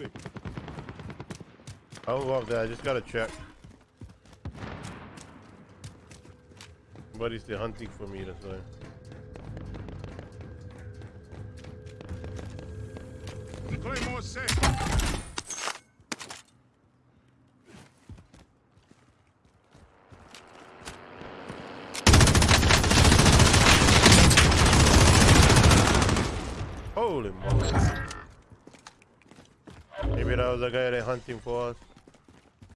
Moving. Go up there. I just gotta check. Somebody's still hunting for me, that's why. Claymore set. Holy moly. Maybe that was the guy that hunting for us.